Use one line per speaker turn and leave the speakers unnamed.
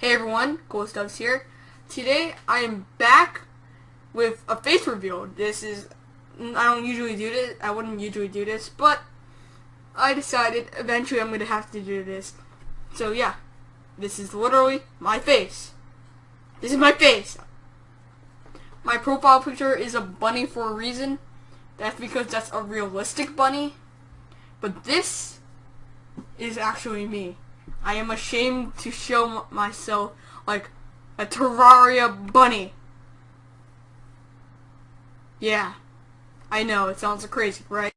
Hey everyone, Ghost Doves here. Today I am back with a face reveal. This is I don't usually do this. I wouldn't usually do this, but I decided eventually I'm gonna have to do this. So yeah, this is literally my face. This is my face. My profile picture is a bunny for a reason. That's because that's a realistic bunny. But this is actually me. I am ashamed to show myself like a Terraria bunny. Yeah, I know, it sounds crazy, right?